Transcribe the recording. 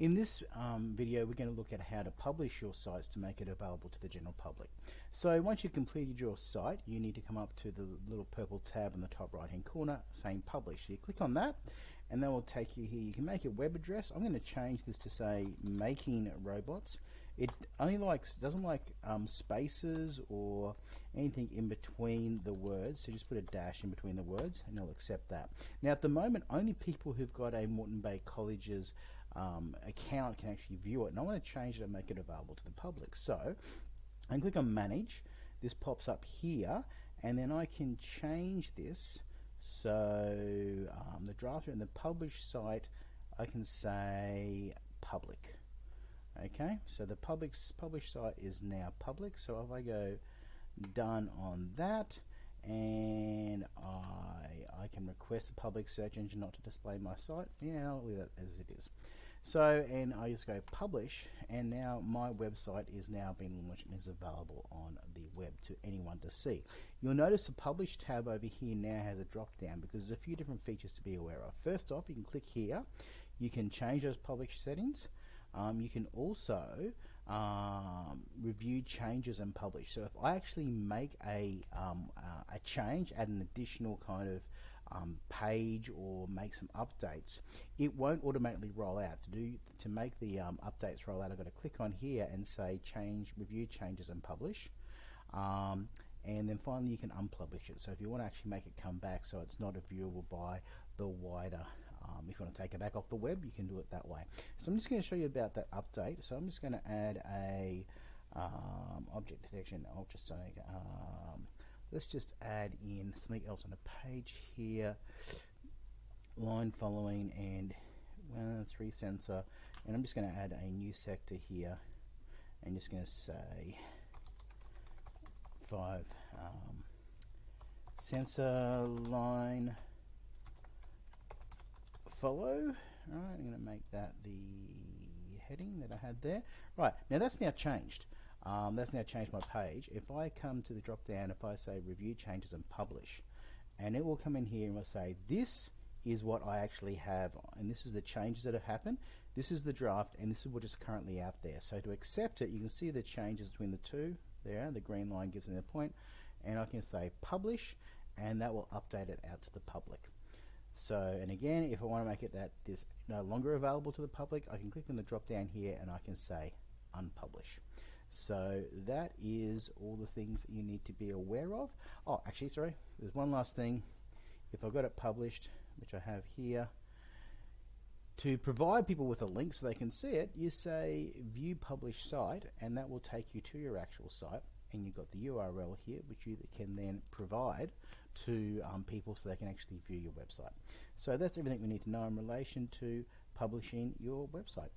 In this um, video, we're going to look at how to publish your sites to make it available to the general public. So once you've completed your site, you need to come up to the little purple tab in the top right hand corner saying publish. So you click on that and that will take you here. You can make a web address. I'm going to change this to say making robots. It only likes doesn't like um, spaces or anything in between the words. So just put a dash in between the words and it'll accept that. Now at the moment, only people who've got a Moreton Bay College's um, account can actually view it. And I want to change it and make it available to the public. So I can click on manage. This pops up here and then I can change this. So um, the drafter and the publish site, I can say public. Okay, so the public publish site is now public. So if I go done on that, and I I can request a public search engine not to display my site. Yeah, I'll leave that as it is. So, and I just go publish, and now my website is now being launched and is available on the web to anyone to see. You'll notice the publish tab over here now has a drop down because there's a few different features to be aware of. First off, you can click here, you can change those publish settings. Um, you can also um, review changes and publish. So if I actually make a, um, uh, a change, add an additional kind of um, page or make some updates, it won't automatically roll out. To do to make the um, updates roll out, I've got to click on here and say change, review changes and publish. Um, and then finally you can unpublish it. So if you want to actually make it come back so it's not viewable by the wider um, if you want to take it back off the web, you can do it that way. So I'm just going to show you about that update. So I'm just going to add a um, object detection ultrasonic um, let's just add in something else on a page here. Line following and one three sensor. And I'm just going to add a new sector here. And just going to say five um, sensor line follow. Alright I'm going to make that the heading that I had there. Right now that's now changed um, that's now changed my page. If I come to the drop down, if I say review changes and publish, and it will come in here and will say this is what I actually have and this is the changes that have happened this is the draft and this is what is currently out there. So to accept it you can see the changes between the two there the green line gives me the point and I can say publish and that will update it out to the public. So and again if I want to make it that this no longer available to the public I can click on the drop down here and I can say unpublish so that is all the things you need to be aware of. Oh, actually, sorry, there's one last thing. If I've got it published, which I have here, to provide people with a link so they can see it, you say view publish site, and that will take you to your actual site. And you've got the URL here, which you can then provide to um, people so they can actually view your website. So that's everything we need to know in relation to publishing your website.